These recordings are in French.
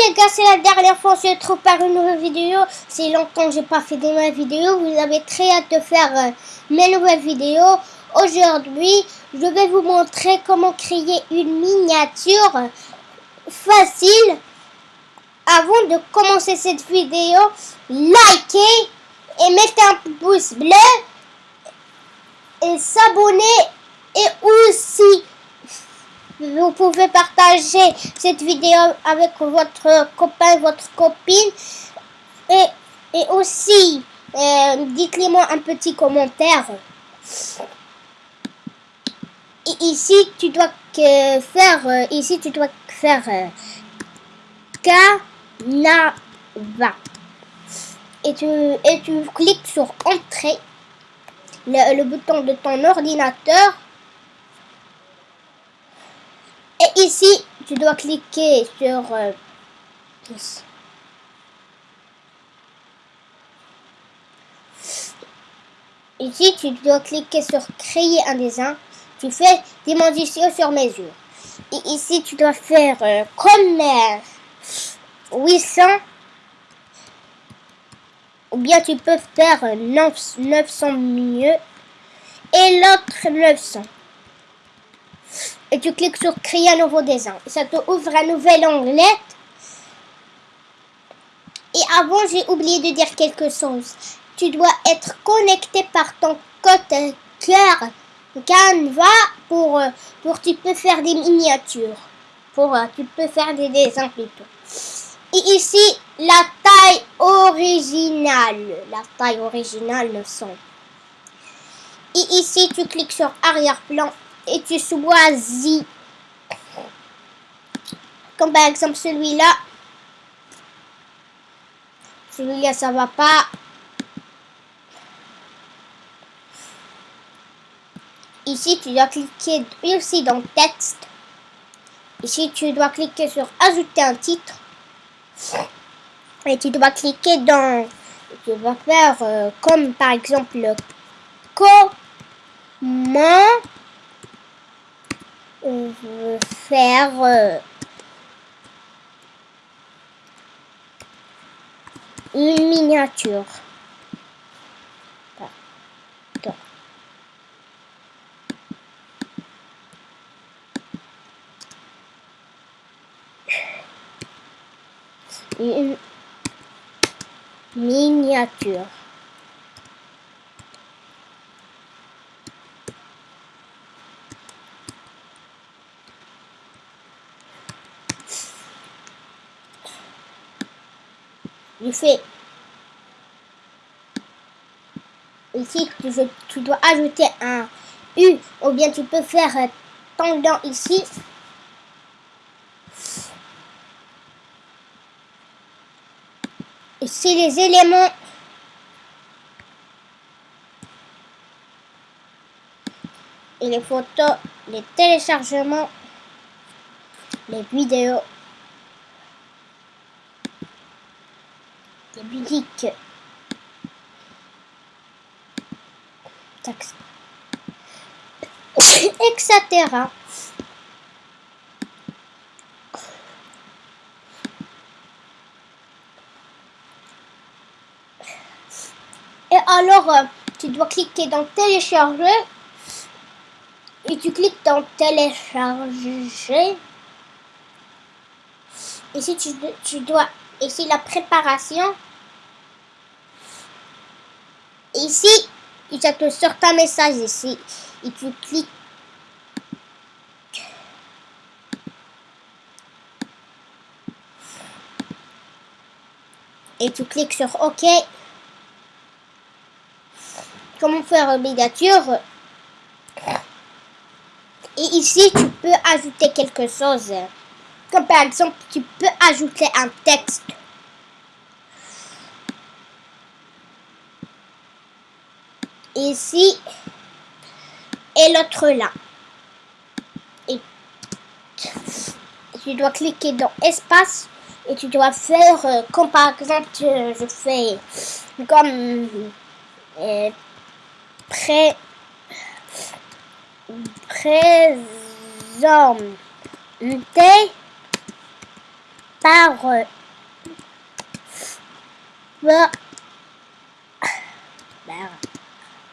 les gars, c'est la dernière fois que je trouve par une nouvelle vidéo. C'est longtemps que j'ai pas fait de nouvelles vidéos. Vous avez très hâte de faire euh, mes nouvelles vidéos. Aujourd'hui, je vais vous montrer comment créer une miniature facile. Avant de commencer cette vidéo, likez et mettez un pouce bleu et s'abonner et aussi vous pouvez partager cette vidéo avec votre copain, votre copine. Et, aussi, euh, dites-le moi un petit commentaire. Ici, tu dois que faire, euh, ici, tu dois faire euh. Et tu, et tu cliques sur Entrée, le bouton de ton ordinateur. Et ici, tu dois cliquer sur... Euh, ici, tu dois cliquer sur créer un dessin. Tu fais dimension sur mesure. Et ici, tu dois faire euh, comme 800. Ou bien tu peux faire 900 mieux. Et l'autre 900 et tu cliques sur créer un nouveau dessin. Ça te ouvre un nouvel onglet. Et avant, j'ai oublié de dire quelque chose. Tu dois être connecté par ton code cœur Canva pour, euh, pour tu peux faire des miniatures. Pour euh, tu peux faire des dessins plutôt. Et ici, la taille originale. La taille originale 900. Et ici, tu cliques sur arrière-plan et tu choisis. Comme par exemple celui-là. Celui-là, ça va pas. Ici, tu dois cliquer aussi dans texte. Ici, tu dois cliquer sur ajouter un titre. Et tu dois cliquer dans... Tu vas faire euh, comme par exemple comment on veut faire euh, une miniature. Une miniature. Je fais ici tu, dois ajouter un U ou bien tu peux faire tendant ici. Ici les éléments. Et les photos les téléchargements les vidéos musiques. etc. Et alors, euh, tu dois cliquer dans télécharger. Et tu cliques dans télécharger. Ici, tu, tu dois Ici, la préparation. Ici, ça te sort un message ici. Et tu cliques. Et tu cliques sur OK. Comment faire une miniature Et ici, tu peux ajouter quelque chose. Comme par exemple, tu peux ajouter un texte. Ici. Et l'autre là. Et tu dois cliquer dans espace. Et tu dois faire, euh, comme par exemple, je fais comme euh, pré, présent par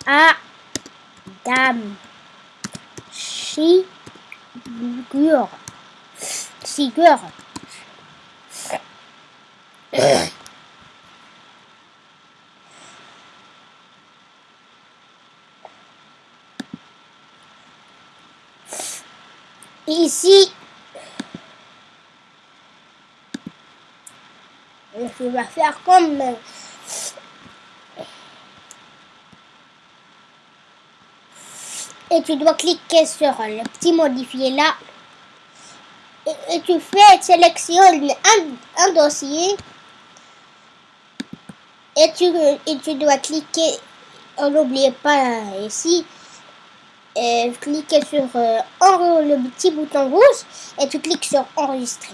Adam Sigur Sigur Ici, je vais faire comme et tu dois cliquer sur le petit modifier là. Et, tu fais sélectionner un, un, dossier. Et tu, et tu dois cliquer n'oubliez pas ici et cliquez sur euh, le petit bouton rouge et tu cliques sur enregistrer.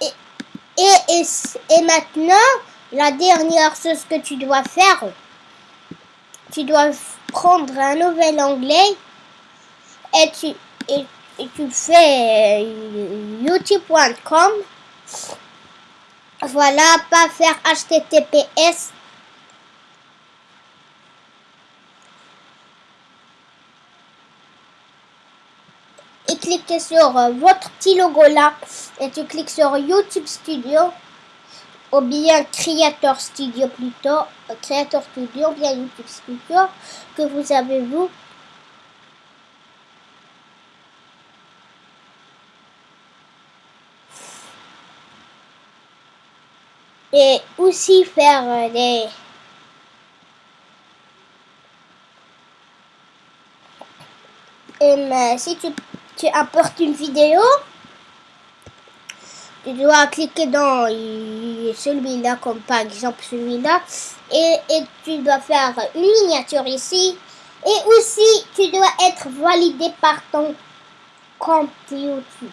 Et, et, et maintenant la dernière chose que tu dois faire tu dois prendre un nouvel onglet et tu, et, tu fais euh, youtube.com. Voilà, pas faire HTTPS. Et cliquez sur euh, votre petit logo là et tu cliques sur YouTube Studio ou bien Creator Studio plutôt, euh, Creator Studio, bien YouTube Studio que vous avez vous. Et aussi faire euh, des et si tu, tu apportes une vidéo tu dois cliquer dans celui-là, comme par exemple celui-là, et, et, tu dois faire une miniature ici. Et aussi, tu dois être validé par ton compte YouTube.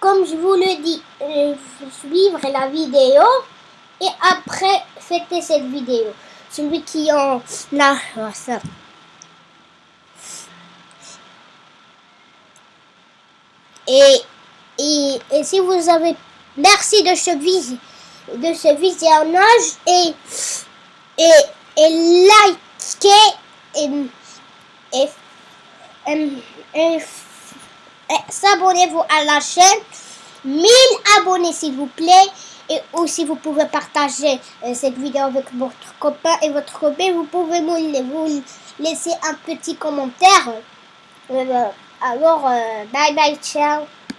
Comme je vous le dis, euh, suivre la vidéo et après fêter cette vidéo. Celui qui en a ça. Et, et, et, si vous avez... Merci de ce, vis, de ce visionnage et, et, et likez et, et, et, s'abonnez-vous à la chaîne. 1000 abonnés s'il vous plaît. Et aussi vous pouvez partager euh, cette vidéo avec votre copain et votre copain. Vous pouvez vous laisser un petit commentaire. Euh, alors, euh, bye bye, ciao.